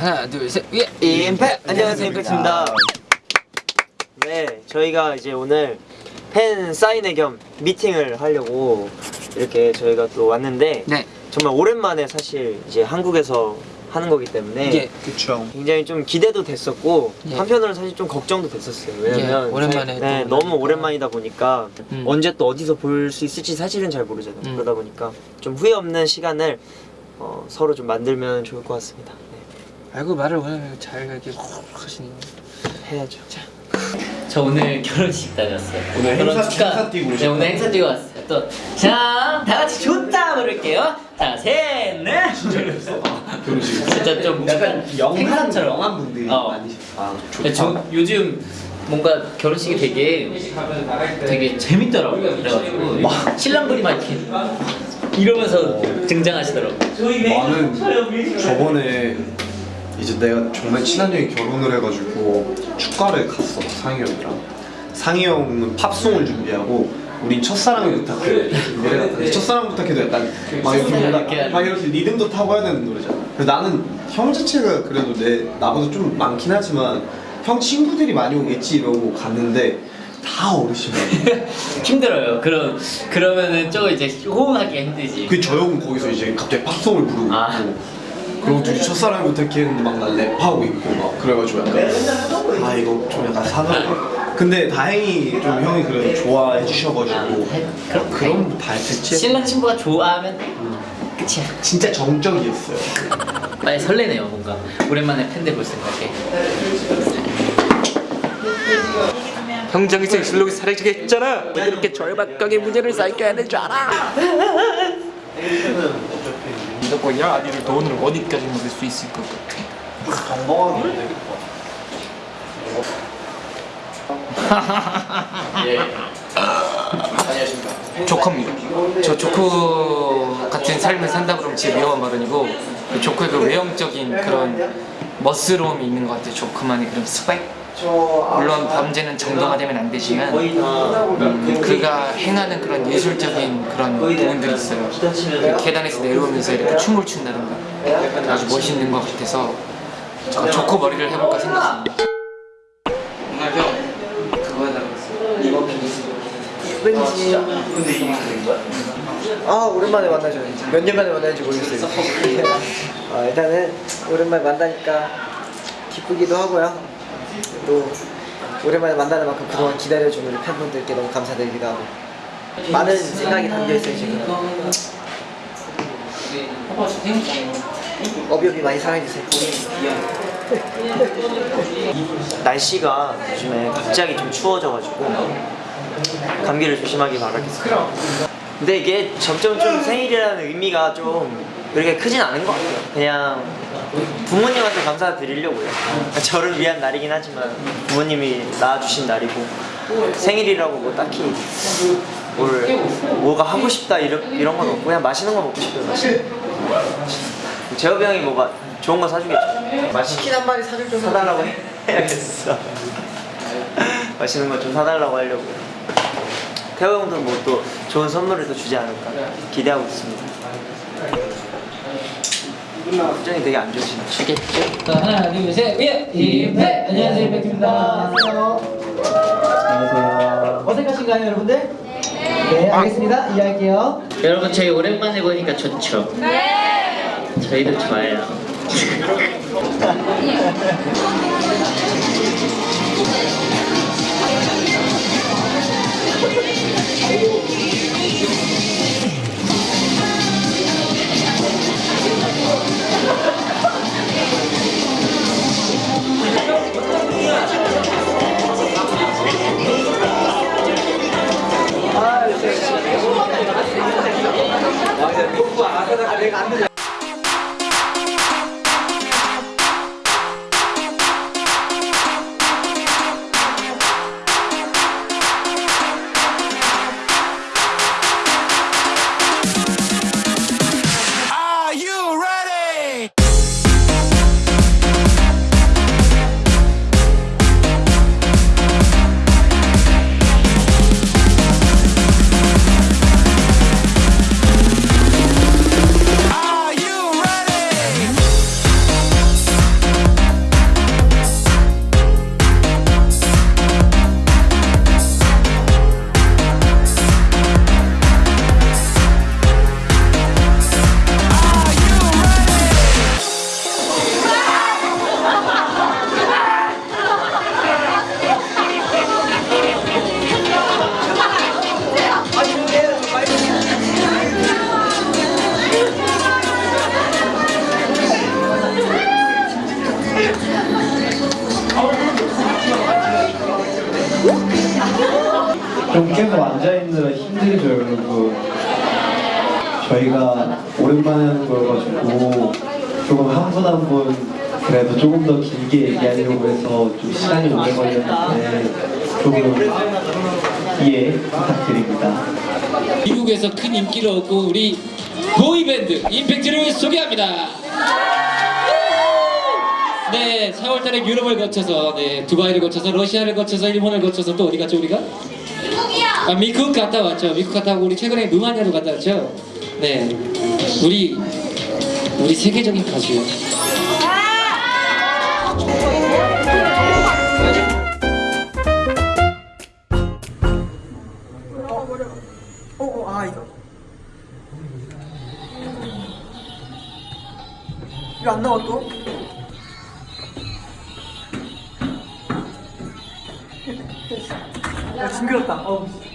하나 둘셋 예. 임팩 안녕하세요 임팩트입니다 네 저희가 이제 오늘 팬 사인회 겸 미팅을 하려고 이렇게 저희가 또 왔는데 네. 정말 오랜만에 사실 이제 한국에서 하는 거기 때문에 예. 그쵸 굉장히 좀 기대도 됐었고 예. 한편으로는 사실 좀 걱정도 됐었어요 왜냐면 예, 오랜만에 사- 네, 또 너무. 오랜만이다 보니까 음. 언제 또 어디서 볼 수 있을지 사실은 잘 모르잖아요 음. 그러다 보니까 좀 후회 없는 시간을 어, 서로 좀 만들면 좋을 것 같습니다 네, 아이고 말을 오늘 잘 이렇게 하시네. 해야죠 저 오늘 결혼식 다녔어요. 오늘 결혼 행사- 축하- 행사 뛰고 네. 오늘 행사 뛰고 왔어요. 또, 자, 다 같이 좋다 부를게요. 자, 셋, 넷. 결혼식 진짜 좀 약간 영한 행사처럼. 영한 분들이 어. 많이 아저 요즘 뭔가 결혼식이 되게 되게 재밌더라고요. 그래가지고 막 신랑분이 막 이렇게 이러면서 등장하시더라고요. 나는 저번에 이제 내가 정말 친한 형이 결혼을 해가지고 축가를 갔어 상희 형이랑. 상희 형은 팝송을 준비하고 우린 첫사랑을 부탁해. 같은데 첫사랑 부탁해도 약간 막 이렇게 이렇게 막 이렇게 리듬도 타고 해야 되는 노래잖아. 그래서 나는 형 자체가 그래도 내 나보다 좀 많긴 하지만 형 친구들이 많이 오겠지 이러고 갔는데 다 어르신이야 힘들어요. 그럼 그러면은 좀 이제 호응하기가 힘들지. 그 저 형은 거기서 이제 갑자기 팝송을 부르고 아. 그리고 둘이 첫사랑을 부탁했는데 막 나 랩하고 있고 막 그래가지고 약간 아 이거 좀 약간 사나 근데 다행히 좀 형이 그래도 좋아해 주셔가지고 아, 그럼 그럼 다 했겠지 신랑 신부가 좋아하면 끝이야. 진짜 정적이었어요 많이 설레네요 뭔가 오랜만에 팬들 볼 생각에 형장에서 실록이 사라지게 했잖아. 왜 이렇게 절박하게 문제를 쌓게 하는 줄 알아? 무조건이야 아디를 돈을 어디까지 먹을 수 있을 것 같아. 조커입니다. 저 조커 같은 삶을 산다 그러면 진짜 위험한 발언이고 그 조커의 그 외형적인 그런 멋스러움이 있는 것 같아요. 조커만의 그런 스펙. 물론 범죄는 정당화되면 안 되지만 음, 그가 행하는 그런 예술적인 그런 부분들이 있어요. 그 계단에서 내려오면서 이렇게 춤을 춘다든가 아주 멋있는 것 같아서 저 조커 머리를 해볼까 생각합니다. 오늘 형 그거 하려고 했어. 이번 왠지 아 오랜만에 만나죠 몇 년 만에 만나는지 모르겠어요. 아, 일단은 오랜만에 만나니까 기쁘기도 하고요 또 오랜만에 만나는 만큼 그동안 기다려준 우리 팬분들께 너무 감사드리기도 하고 많은 생각이 담겨있어요 지금 어비어비 많이 사랑해주세요 날씨가 요즘에 갑자기 좀 추워져가지고 감기를 조심하기 바라겠습니다. 근데 이게 점점 좀 생일이라는 의미가 좀 그렇게 크진 않은 것 같아요. 그냥 부모님한테 감사드리려고요. 저를 위한 날이긴 하지만 부모님이 낳아주신 날이고 생일이라고 뭐 딱히 뭘 뭐가 하고 싶다 이런 이런 건 없고 그냥 맛있는 거 먹고 싶어요. 거. 재업이 형이 뭐 마- 좋은 거 사주겠죠. 치킨 한 마리 사줄 좀 사달라고 해야겠어. 맛있는 거 좀 사달라고 하려고. 태호 형도 뭐 또 좋은 선물을 또 주지 않을까 기대하고 있습니다. 표정이 되게 안 좋으시네. 주겠죠? 자 하나 둘셋 예! 임팩! 안녕하세요 임팩트입니다 안녕하세요. 어색하신가요, 여러분들? 네, 알겠습니다. 이해할게요. 여러분 저희 오랜만에 보니까 좋죠? 네 저희도 좋아요 Are 팬들이죠 여러분 저희가 오랜만에 하는 거여가지고 조금 한 분 한 분 그래도 조금 더 길게 얘기하려고 해서 좀 시간이 오래 걸렸는데 조금 이해 부탁드립니다 미국에서 큰 인기를 얻고 우리 보이밴드 임팩트를 소개합니다. 네, 4월달에 유럽을 거쳐서 네, 두바이를 거쳐서 러시아를 거쳐서 일본을 거쳐서 또 어디 갔죠 우리가? 아 미국 갔다 왔죠. 미국 갔다 오고 우리 최근에 루마니아도 갔다 왔죠. 네, 우리 우리 세계적인 가수요. 이거 안 나와 또? 야 징그럽다. 어.